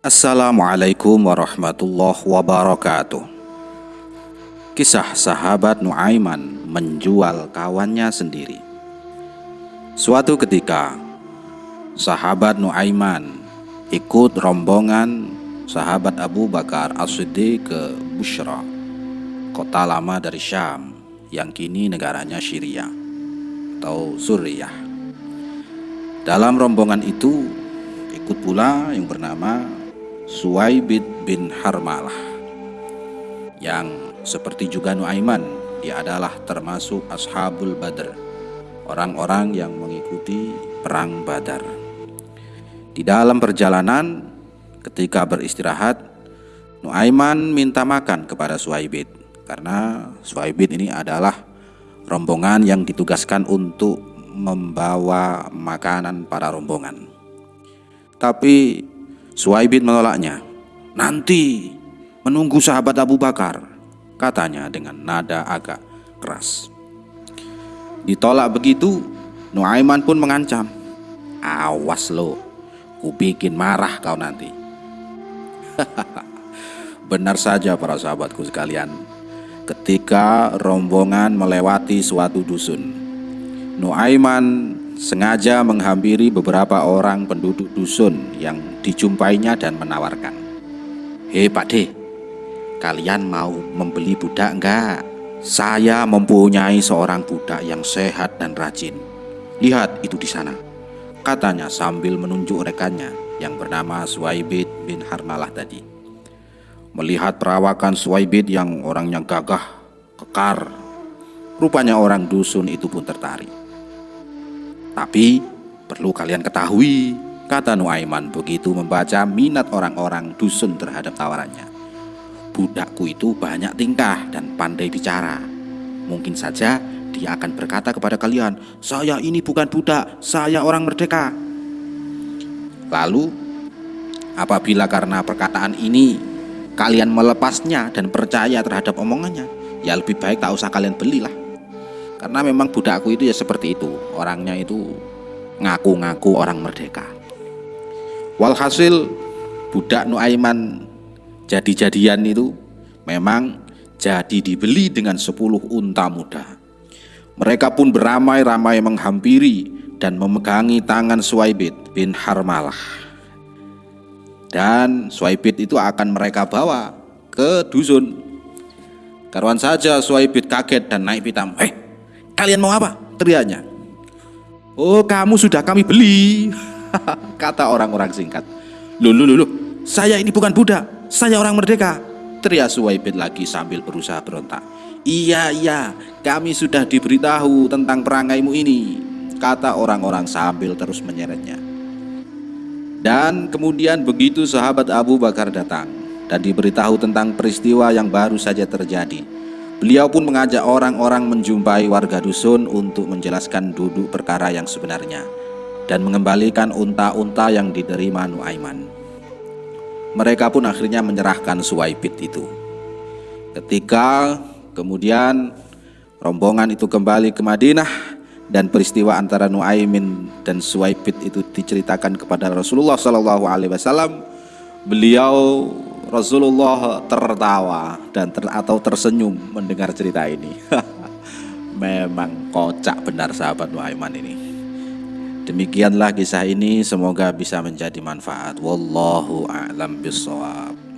Assalamualaikum warahmatullahi wabarakatuh. Kisah sahabat Nuaiman menjual kawannya sendiri. Suatu ketika, sahabat Nuaiman ikut rombongan sahabat Abu Bakar As-Siddiq ke Bushra, kota lama dari Syam yang kini negaranya Syria atau Suriah. Dalam rombongan itu ikut pula yang bernama Suwaibid bin Harmalah. Yang seperti juga Nuaiman dia adalah termasuk ashabul badr orang-orang yang mengikuti perang badar. Di dalam perjalanan ketika beristirahat Nuaiman minta makan kepada Suwaibid karena Suwaibid ini adalah rombongan yang ditugaskan untuk membawa makanan para rombongan. Tapi Suwaibid menolaknya. Nanti menunggu sahabat Abu Bakar, katanya dengan nada agak keras. Ditolak begitu, Nuaiman pun mengancam. Awas lo, ku bikin marah kau nanti. Benar saja para sahabatku sekalian. Ketika rombongan melewati suatu dusun, Nuaiman sengaja menghampiri beberapa orang penduduk dusun yang dijumpainya dan menawarkan. Hei Pak De, kalian mau membeli budak enggak? Saya mempunyai seorang budak yang sehat dan rajin. Lihat itu di sana. Katanya sambil menunjuk rekannya yang bernama Suwaibid bin Harmalah tadi. Melihat perawakan Suwaibid yang orangnya gagah, kekar, rupanya orang dusun itu pun tertarik. Tapi perlu kalian ketahui, kata Nuaiman begitu membaca minat orang-orang dusun terhadap tawarannya. Budakku itu banyak tingkah dan pandai bicara. Mungkin saja dia akan berkata kepada kalian, "Saya ini bukan budak, saya orang merdeka." Lalu, apabila karena perkataan ini kalian melepasnya dan percaya terhadap omongannya, ya lebih baik tak usah kalian belilah karena memang budakku itu ya seperti itu orangnya itu ngaku-ngaku orang merdeka walhasil budak Nuaiman jadi-jadian itu memang jadi dibeli dengan 10 unta muda mereka pun beramai-ramai menghampiri dan memegangi tangan Suwaibid bin Harmalah dan Suwaibid itu akan mereka bawa ke dusun karuan saja Suwaibid kaget dan naik pitam hei Kalian mau apa? Teriaknya. Oh kamu sudah kami beli. Kata orang-orang singkat. Lulu lulu, saya ini bukan budak, saya orang merdeka. Teriak Suwaibid lagi sambil berusaha berontak. Iya iya, kami sudah diberitahu tentang perangaimu ini. Kata orang-orang sambil terus menyeretnya. Dan kemudian begitu sahabat Abu Bakar datang dan diberitahu tentang peristiwa yang baru saja terjadi Beliau pun mengajak orang-orang menjumpai warga dusun untuk menjelaskan duduk perkara yang sebenarnya dan mengembalikan unta-unta yang diterima Nuaiman. Mereka pun akhirnya menyerahkan Suwaibit itu. Ketika kemudian rombongan itu kembali ke Madinah dan peristiwa antara Nuaimin dan Suwaibit itu diceritakan kepada Rasulullah Shallallahu Alaihi Wasallam, beliau Rasulullah tertawa dan ter, atau tersenyum mendengar cerita ini. Memang kocak benar sahabat Nuaiman ini. Demikianlah kisah ini semoga bisa menjadi manfaat. Wallahu a'lam bishawab.